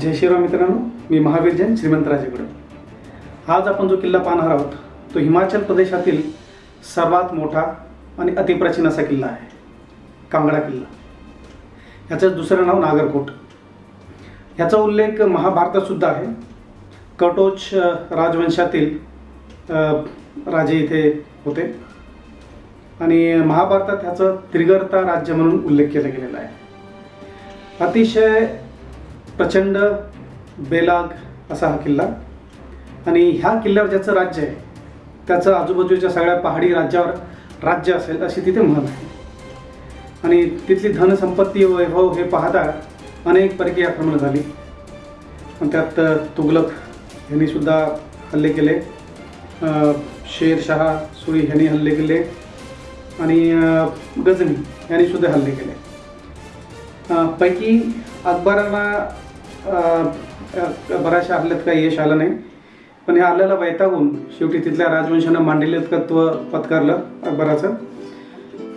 जय श्रीराम मित्रांनो मी महावीर जैन श्रीमंतराजेकडे आज आपण जो किल्ला पाहणार आहोत तो हिमाचल प्रदेशातील सर्वात मोठा आणि अतिप्राचीन असा किल्ला आहे कांगडा किल्ला. ह्याचं दुसरं नाव नागरकोट. ह्याचा उल्लेख महाभारतातसुद्धा आहे. कटोच राजवंशातील राजे इथे होते. आणि महाभारतात ह्याचं त्रिगर्ता राज्य म्हणून उल्लेख केला गेलेला आहे. अतिशय प्रचंड बेलाग असा हा किल्ला. आणि ह्या किल्ल्यावर ज्याचं राज्य आहे त्याचं आजूबाजूच्या सगळ्या पहाडी राज्यावर राज्य असेल अशी तिथे म्हण आहे. आणि तिथली धनसंपत्ती वैभव हे पाहता अनेक परकीय आक्रमणं झाली. आणि त्यात तुगलक तुघलक हल्ले केले. शेरशहा सुरी ह्यांनी हल्ले केले. आणि गझनी गजनी हल्ले केले. पैकी अकबराला बऱ्याचशा हल्ल्यात काही यश आलं नाही. पण हे हल्ल्याला वैतागून शेवटी तिथल्या राजवंशानं मांडलिकत्व पत्कारलं अकबराचं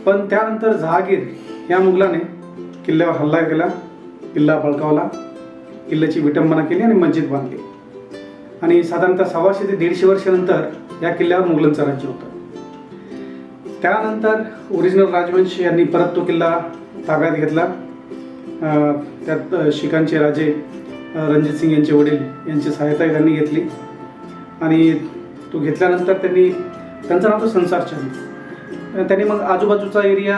पण त्यानंतर जहागीर या मुघलाने किल्ल्यावर हल्ला केला किल्ला बळकावला किल्ल्याची विटंबना केली आणि मस्जिद बांधली. आणि साधारणतः सव्वाशे ते दीडशे वर्षानंतर या किल्ल्यावर मुघलांचं राज्य होतं. त्यानंतर ओरिजिनल राजवंश यांनी परत तो किल्ला ताब्यात घेतला. त्यात शिकांचे शिखांचे राजे रणजित सिंग यांचे वडील यांची सहायता त्यांनी घेतली. आणि तो घेतल्यानंतर त्यांनी त्यांचं नाव होतं संसारचंद त्यांनी मग आजूबाजूचा एरिया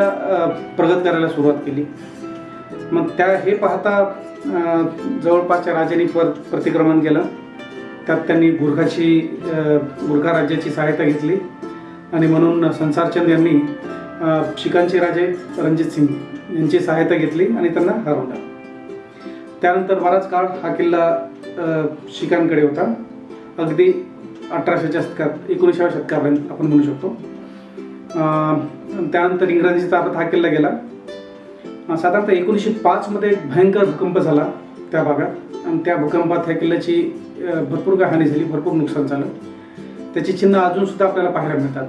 प्रगत करायला सुरुवात केली. मग त्या हे पाहता जवळपासच्या राजांनी पर प्रतिक्रमण केलं. त्यात त्यांनी गुरखाची गुरखा राज्याची सहायता घेतली. आणि म्हणून संसारचंद यांनी शिकांचे शिखांचे राजे रणजित सिंग यांची सहायता घेतली आणि त्यांना हरवलं. त्यानंतर बराच काळ हा किल्ला शिखांकडे होता. अगदी अठराशेच्या शतकात एकोणीसाव्या शतकापर्यंत आपण म्हणू शकतो. त्यानंतर इंग्रजांच्या ताब्यात हा किल्ला गेला. साधारणतः एकोणीसशे पाचमध्ये एक भयंकर भूकंप झाला त्या भागात. आणि त्या भूकंपात ह्या किल्ल्याची भरपूर काय हानी झाली भरपूर नुकसान झालं. त्याची चिन्ह अजूनसुद्धा आपल्याला पाहायला मिळतात.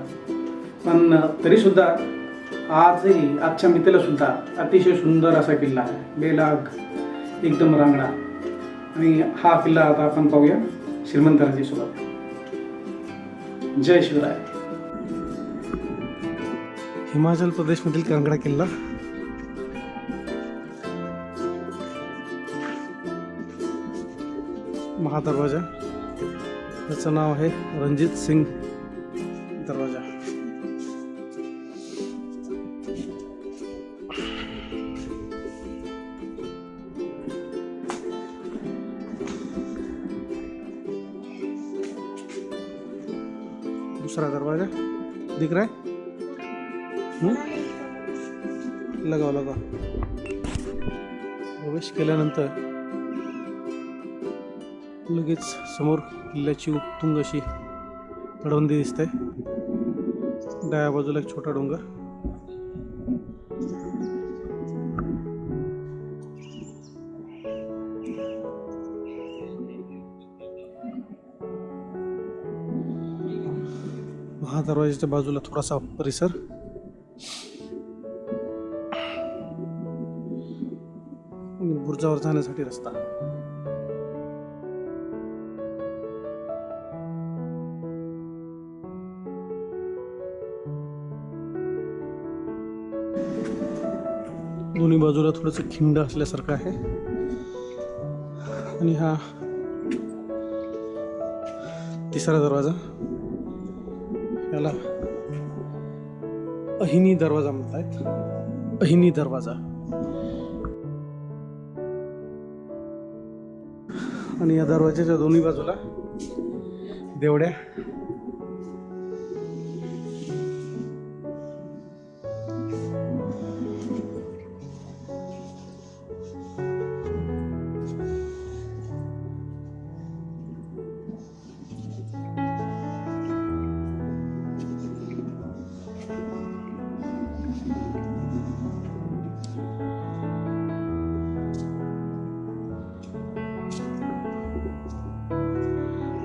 पण तरीसुद्धा आजही आजच्या मितीलासुद्धा अतिशय सुंदर असा किल्ला आहे. बेलाग. एकदम रांगडा आणि हा किल्ला आता आपण पाहूया श्रीमंतराजी सोबत जय शिवराय. हिमाचल प्रदेशमधील कांगडा किल्ला. महादरवाजा. त्याचं नाव आहे रणजित सिंग दूसरा दरवाजा. दिख रहा है? हम्म? लगाव लगाव प्रवेश केल्यानंतर लगेच समोर किल्ल्याची उत्तुंग अशी तडवंदी दिसते. डाव्या बाजूला एक छोटा डोंगर. महादरवाजाच्या बाजूला थोडासा परिसर. बुर्जावर जाण्यासाठी रस्ता. दोन्ही बाजूला थोडंसं खिंड असल्यासारखं आहे. आणि हा तिसरा दरवाजा. याला अहिनी दरवाजा म्हणतायत. अहिनी दरवाजा. आणि या दरवाजाच्या दोन्ही बाजूला देवड्या.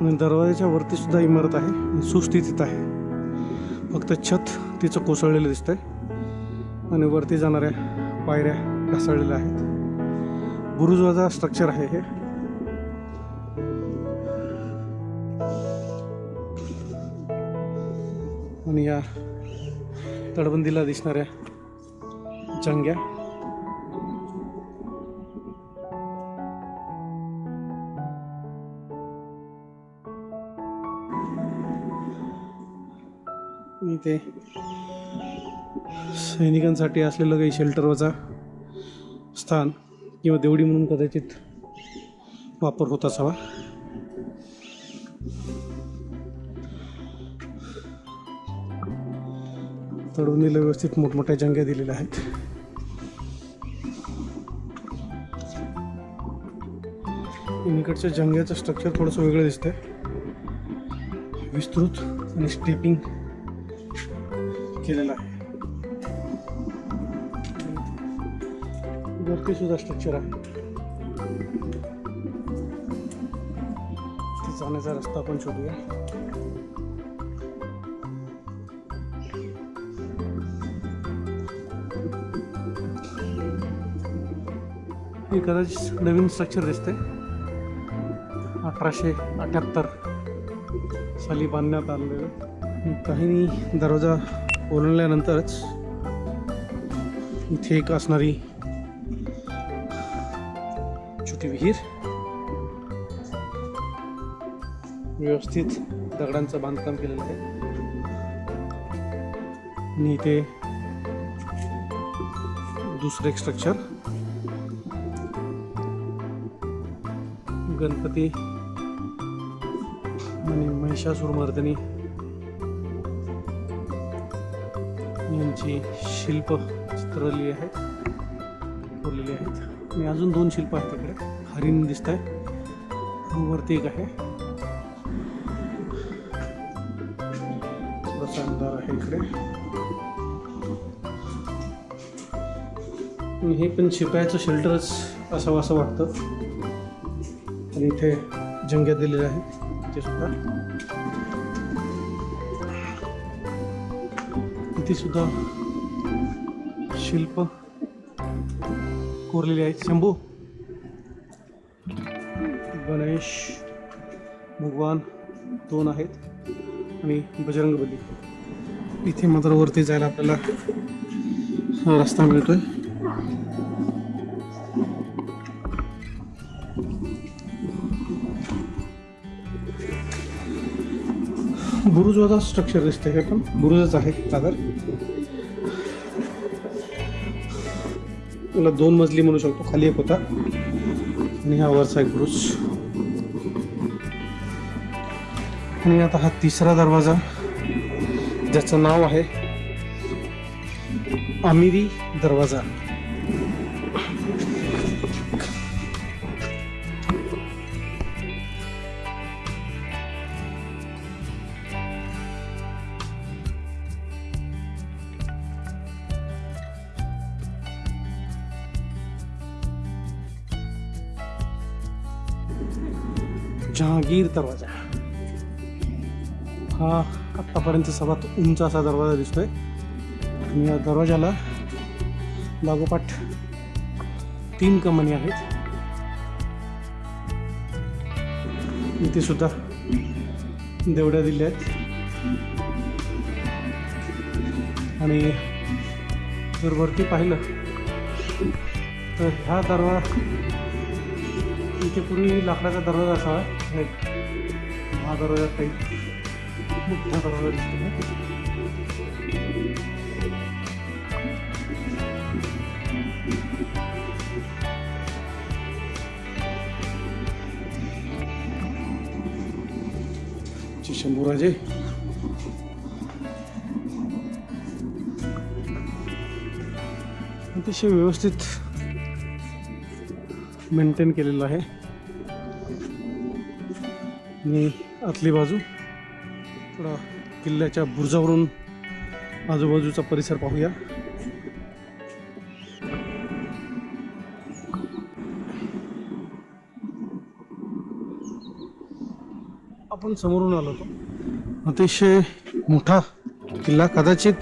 आणि दरवाजाच्या वरती सुद्धा इमारत आहे. सुस्थितीत आहे. फक्त छत तिचं कोसळलेलं दिसतंय. आणि वरती जाणाऱ्या पायऱ्या ढासळलेल्या आहेत. गुरुद्वाराचा स्ट्रक्चर आहे हे. आणि या तडबंदीला दिसणाऱ्या चंग्या ते सैनिकांसाठी असलेलं काही शेल्टरवरचा स्थान किंवा देवडी म्हणून कदाचित वापर होत असावा. तडवणीला व्यवस्थित मोठमोठ्या जंग्या दिलेल्या आहेत. इकडच्या जंग्याचं स्ट्रक्चर थोडंसं वेगळं दिसतंय. विस्तृत आणि स्टेपिंग केलेलं आहे. वरती सुद्धा स्ट्रक्चर आहे. जाण्याचा रस्ता आपण शोधूया. हे कदाचित नवीन स्ट्रक्चर दिसते अठराशे अठ्याहत्तर साली बांधण्यात आलेलं. काही दरवाजा ओलांडल्यानंतरच इथे एक असणारी छोटी विहीर व्यवस्थित दगडांचं बांधकाम केलेलं आहे. आणि इथे दुसरं एक स्ट्रक्चर गणपती आणि महिषासुरमर्दिनी त्यांची शिल्प चित्रली आहेत कोरलेली आहेत. आणि अजून दोन शिल्प आहेत तिकडे. हरिण दिसत आहे वरती एक आहे. थोडासा आहे इकडे. हे पण शिपायाचं शेल्टरच असावं असं वाटतं. आणि इथे जंग्या दिलेल्या आहेत ते सुद्धा. सुद्धा शिल्प कोरलेले आहेत. शंभू गणेश भगवान दोन आहेत आणि बजरंगबली. इथे मात्र वरती जायला आपल्याला रस्ता मिळतोय. बुरुजवाचा स्ट्रक्चर दिसतंय हे पण. बुरुजच आहे सागर याला दोन मजली म्हणू शकतो खाली एक होता. आणि हा वरचा एक बुरुज आणि आता हा तिसरा दरवाजा ज्याचं नाव आहे आमिरी दरवाजा. गिर दरवाजा. हा आत्तापर्यंत सर्वात उंच असा दरवाजा दिसतोय. आणि या दरवाजाला लागोपाठ तीन कमानी आहेत. इथे सुद्धा देवड्या दिल्या आहेत. आणि जर वरती पाहिलं तर ह्या दरवाजा इथे पूर्वी लाकडाचा दरवाजा असावा. हा दरवाजा काही मोठा दरवाजा दिसतो शंभूराजे. अतिशय व्यवस्थित मेंटेन केलेलं आहे. आणि आतली बाजू. थोडा किल्ल्याच्या बुर्जावरून आजूबाजूचा परिसर पाहूया. आपण समोरून आलो होतो. अतिशय मोठा किल्ला कदाचित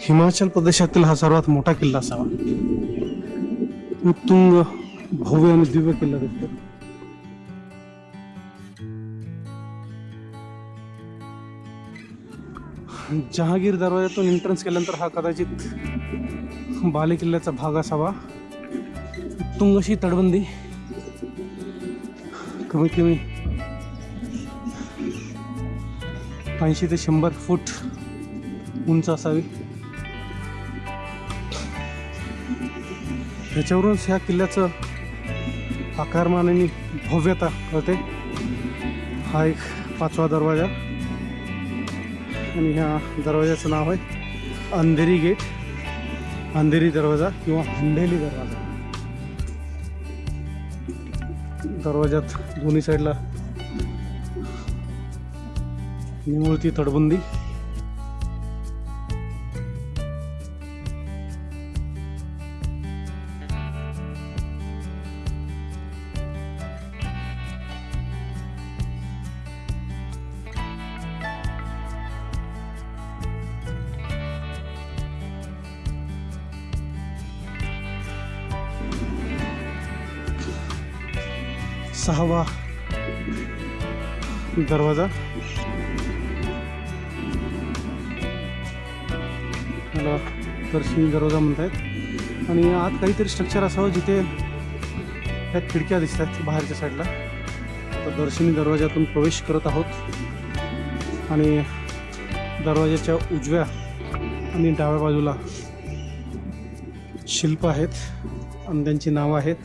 हिमाचल प्रदेशातील हा सर्वात मोठा किल्ला असावा. उत्तुंग भव्य आणि दिव्य किल्ला दिसतो जहागीर दरवाजातून एंट्रन्स केल्यानंतर हा कदाचित बाले किल्ल्याचा भाग असावा. तुंगशी तडबंदी तटबंदी. कमीत कमी ऐंशी ते शंभर फूट उंच असावी. याच्यावरूनच ह्या किल्ल्याचं आकारमानाने भव्यता कळते. हा एक पाचवा दरवाजा. आणि ह्या दरवाजाचं नाव आहे अंधेरी गेट. अंधेरी दरवाजा किंवा हंडेली दरवाजा. दरवाजात दोन्ही साईडला निमुळती तटबंदी. सहावा दरवाजा. याला दर्शनी दरवाजा म्हणतायत. आणि आत काहीतरी स्ट्रक्चर असावं जिथे त्या खिडक्या दिसतात बाहेरच्या साईडला तर दर्शनी दरवाजातून प्रवेश करत आहोत. आणि दरवाजाच्या उजव्या आणि डाव्या बाजूला शिल्प आहेत. आणि त्यांची नावं आहेत.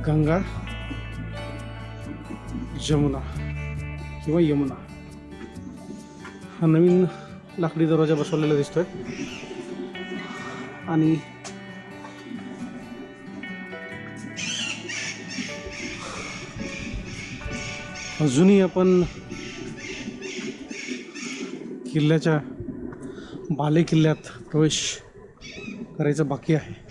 गंगा जमुना किंवा यमुना. हा नवीन लाकडी दरवाजा बसवलेला दिसतोय. आणि अजूनही आपण किल्ल्याच्या बाले किल्ल्यात प्रवेश करायचा बाकी आहे.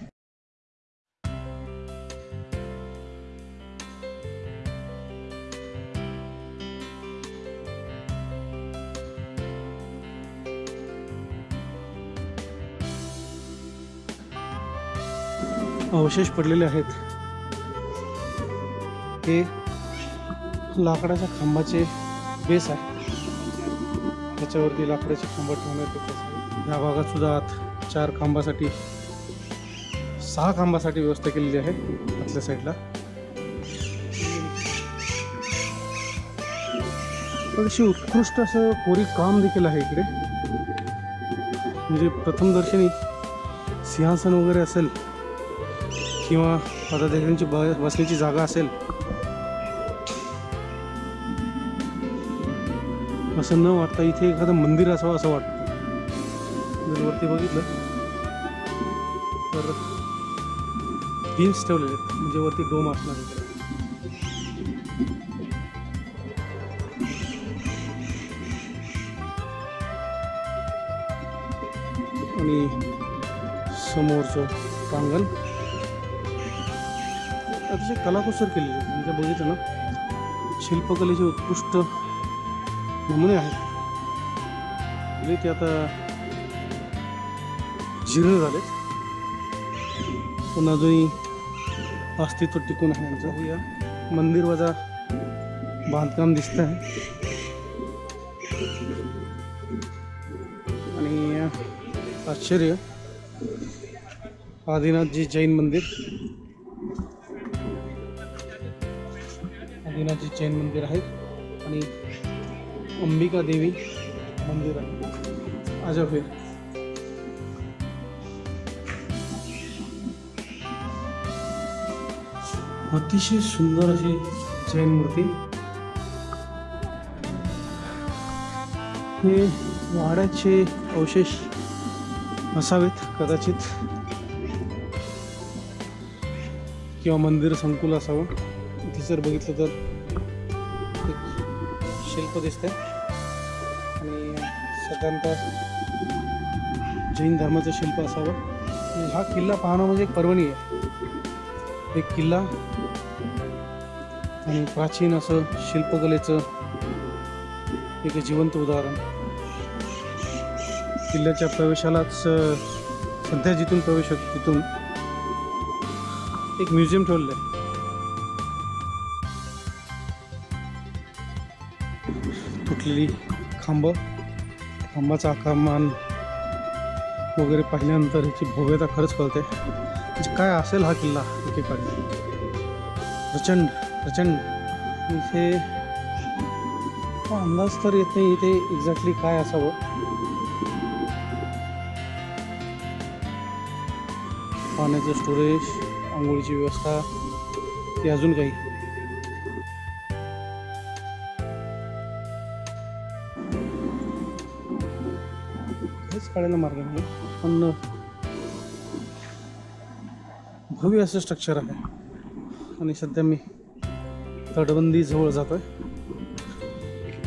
अवशेष पडलेले आहेत. हे लाकडाच्या खांबाचे बेस आहे. त्याच्यावरती लाकडाचे खांब ठेवण्यात येत या भागात सुद्धा आत चार खांबासाठी सहा खांबासाठी व्यवस्था केलेली आहे आतल्या साईडला. अतिशय उत्कृष्ट असं कोरी काम देखील आहे इकडे. म्हणजे प्रथमदर्शनी सिंहासन वगैरे असेल किंवा पदाधिकाऱ्यांची ब बसण्याची जागा असेल. असं न वाटता इथे एखादं मंदिर असावं असं वाटतं. जर वरती बघितलं तर बीन्स ठेवलेले आहेत. म्हणजे वरती डोम असणार आहे. आणि समोरचं प्रांगण. अतिशय कलाकुसर केलेली आहे. म्हणजे बघितलं ना शिल्पकलेचे उत्कृष्ट नमुने आहेत. म्हणजे ते आता जीर्ण झालेत. पण अजूनही अस्तित्व टिकून आहे यांचं. बघूया. मंदिर वजा बांधकाम दिसत आहे. आणि आश्चर्य आदिनाथजी जैन मंदिर. जैन मंदिर आहे आणि अंबिका देवी मंदिर आहे. अजब अतिशय सुंदर अशी जैन मूर्ती. हे वाड्याचे अवशेष असावेत कदाचित. किंवा मंदिर संकुल असावं. इथे जर बघितलं तर शिल्प दिसते. आणि साधारणतः जैन धर्माचं शिल्प असावं. हा किल्ला पाहणं म्हणजे एक पर्वणी आहे. एक किल्ला. आणि प्राचीन असं शिल्पकलेचं एक जिवंत उदाहरण. किल्ल्याच्या प्रवेशालाच सध्या जिथून प्रवेश होतो तिथून एक म्युझियम ठेवलं आहे. असलेली खांब. खांबाचं आकारमान वगैरे पाहिल्यानंतर ह्याची भव्यता खरंच कळते. म्हणजे काय असेल हा किल्ला एकेकाळी? प्रचंड प्रचंड. इथे अंदाज तर येत नाही इथे एक्झॅक्टली काय असावं? पाण्याचं स्टोरेज आंघोळीची व्यवस्था ती अजून काही. हेच कळायला मार्ग पण भव्य असं स्ट्रक्चर आहे. आणि सध्या मी तटबंदी जवळ जातोय.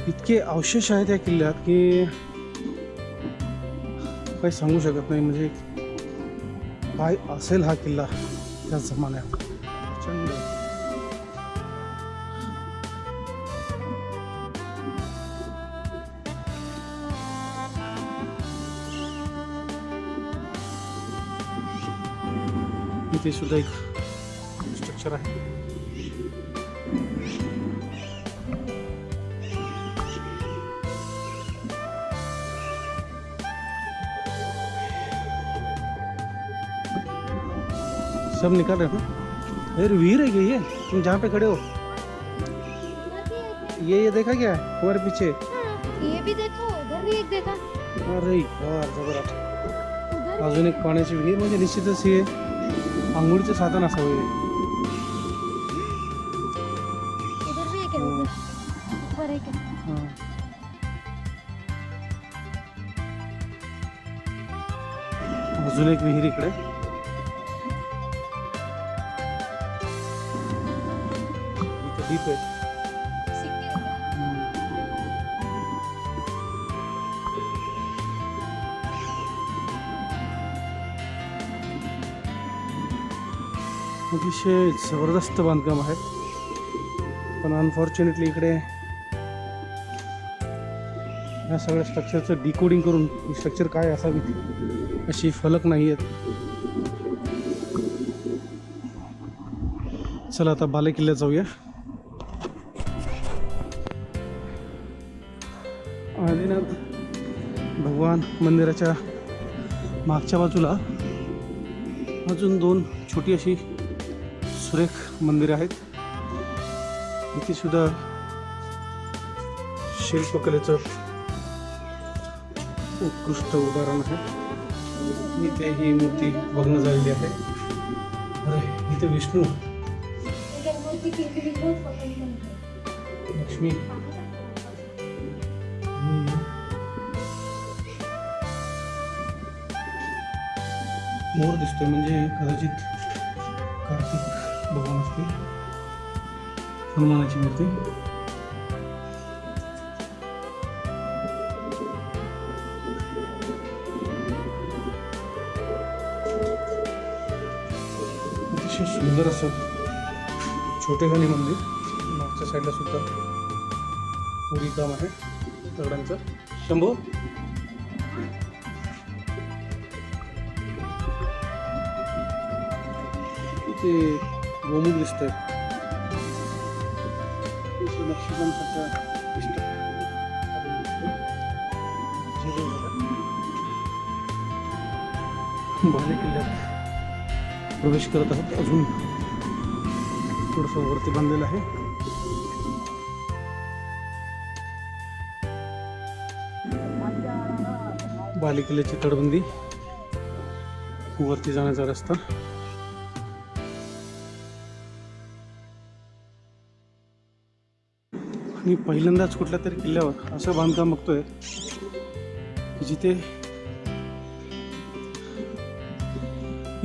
इतके अवशेष आहेत या किल्ल्यात की काही सांगू शकत नाही. म्हणजे काय असेल हा किल्ला त्या जमान्यात इथे सुद्धा एक स्ट्रक्चर आहे. सब निकल रहे हो यार वीर है ये तुम जहाँ पे खड़े हो। ये ये देखा क्या? हमारे पीछे। ये भी देखो उधर भी एक देखा। अरे यार उधर अजून एक पाण्याची विहीर म्हणजे निश्चितच हे आंघोळीचं साधन असावं हे. इधर भी एक है उधर ऊपर एक है हां. अजून एक विहीर इकडे इथं डीप आहे अतिशय जबरदस्त बांधकाम आहे. पण अनफॉर्च्युनेटली इकडे या सगळ्या स्ट्रक्चरचं डिकोडिंग करून ही स्ट्रक्चर काय असावी अशी फलक नाही आहेत. चला आता बाले किल्ल्यात जाऊया. आदिनाथ भगवान मंदिराच्या मागच्या बाजूला अजून दोन छोटी अशी सुरेख मंदिर आहेत. इथे सुद्धा शिल्पकलेचं उत्कृष्ट उदाहरण आहे. इथे ही मूर्ती भग्न झालेली आहे. अरे इथे विष्णू. लक्ष्मी. मोर दिसतोय म्हणजे कदाचित मूर्ती. हनुमानाची मूर्ती. अतिशय सुंदर असं छोटेखानी मंदिर. मागच्या साईडला सुद्धा पुरी काम आहे. दगडांचं. शंभू. ते गोमुख दिसतंय इथे नक्षीकामासारखं दिसतं. किल्ल्यात प्रवेश करत आहोत अजून थोडंसं वरती बांधलेलं आहे बाले किल्ल्याची तटबंदी वरती जाण्याचा रस्ता मी पहिल्यांदाच कुठल्या तरी किल्ल्यावर असं बांधकाम बघतोय जिथे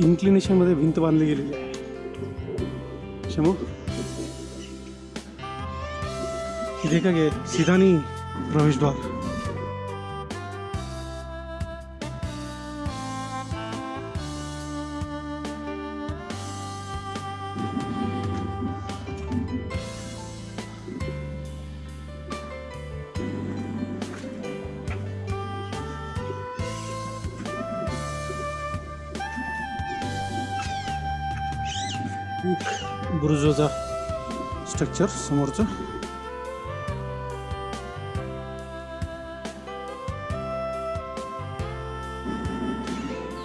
इन्क्लिनेशनमध्ये भिंत बांधली गेलेली आहे. शमू इथे का गे सिधानी प्रवेशद्वार. पिक्चर समोरचं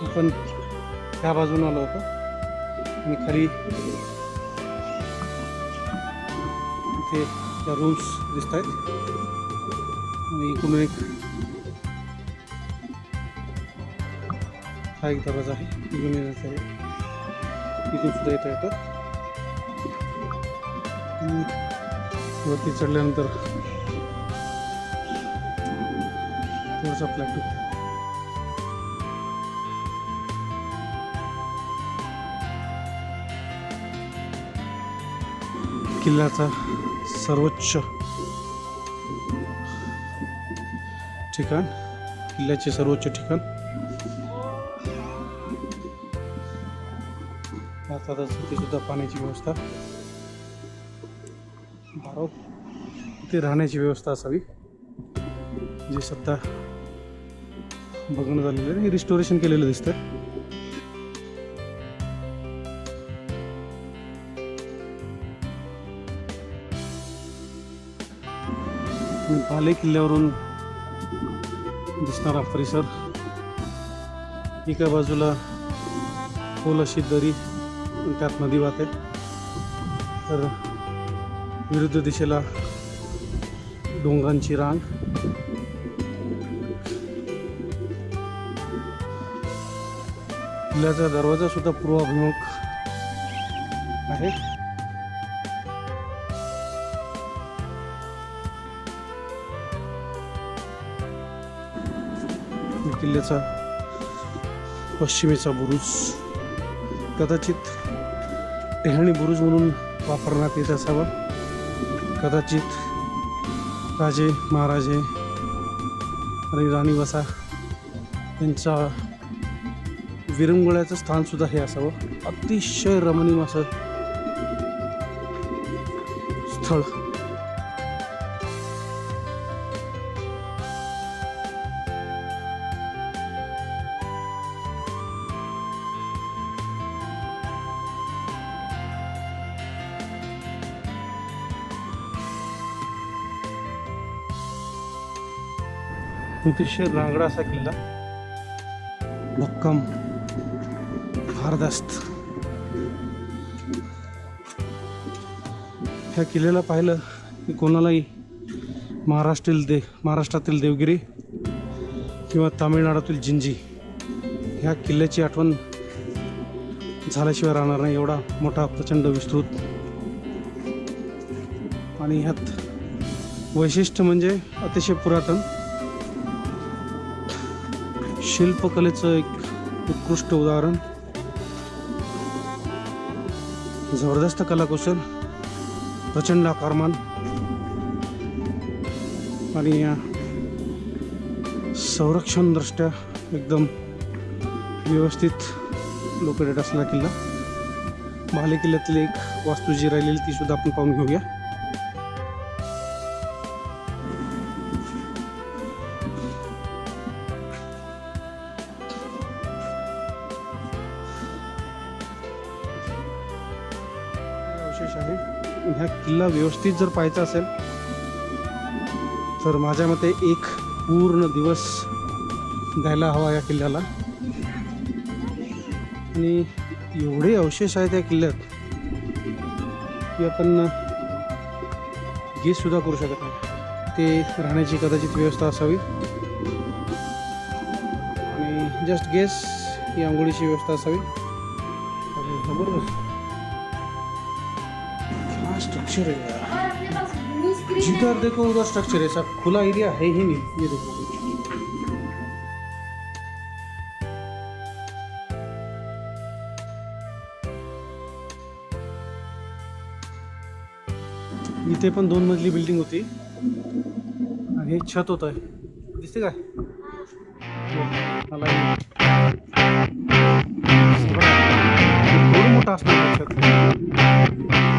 आपण त्या बाजून आलो होतो. आणि खाली इथे त्या रूम्स दिसत आहेत आणि इकडून एक हा एक दरवाजा आहे. इकडून येण्याचा इथून सुद्धा येता येतात वरती चढल्यानंतर थोडासा प्लॅटू किल्ल्याचा सर्वोच्च ठिकाण किल्ल्याचे सर्वोच्च ठिकाण. आता इथे सुद्धा पाण्याची व्यवस्था. तिथे राहण्याची व्यवस्था असावी. जे सध्या बघणं झालेलं आहे हे रिस्टोरेशन केलेलं दिसतं भाले पाले किल्ल्यावरून दिसणारा परिसर एका बाजूला खोल अशी दरी त्यात नदी वाहते. तर विरुद्ध दिशेला डोंगरांची रांग. किल्ल्याचा दरवाजा सुद्धा पूर्वाभिमुख आहे. किल्ल्याचा पश्चिमेचा बुरुज. कदाचित टेहणी बुरुज म्हणून वापरण्यात येत असावा. कदाचित राजे महाराजे आणि राणी वसा यांचा विरंगुळ्याचं स्थानसुद्धा हे असावं. अतिशय रमणीय असं स्थळ. अतिशय रांगडा असा किल्ला. भक्कम भारदस्त. ह्या किल्ल्याला पाहिलं की कोणालाही महाराष्ट्रील दे महाराष्ट्रातील देवगिरी किंवा तामिळनाडूतील जिंजी ह्या किल्ल्याची आठवण झाल्याशिवाय राहणार नाही एवढा मोठा प्रचंड विस्तृत. आणि ह्यात वैशिष्ट्य म्हणजे अतिशय पुरातन. शिल्पकलेचं एक उत्कृष्ट उदाहरण. जबरदस्त कलाकुशल प्रचंड आकारमान आणि या एकदम व्यवस्थित लोकेटेड असलेला किल्ला. महाले किल्ल्यातील एक वास्तू जी राहिलेली तीसुद्धा आपण पाहून घेऊया. ह्या व्यवस्थित जर पाहायचं असेल तर माझ्या मते एक पूर्ण दिवस द्यायला हवा या किल्ल्याला. आणि एवढे अवशेष आहेत या किल्ल्यात की आपण गेससुद्धा करू शकत नाही. ते राहण्याची कदाचित व्यवस्था असावी. आणि जस्ट गेस ही आंघोळीची व्यवस्था असावी. बरोबर स्ट्रक्चर है यार जिधर देखो उधर स्ट्रक्चर है सब खुला एरिया है ही नहीं ये देखो. इथे पण दोन मजली बिल्डिंग होती. आणि हे छत होत. आहे. दिसते काय मोठा हे- असणार छत?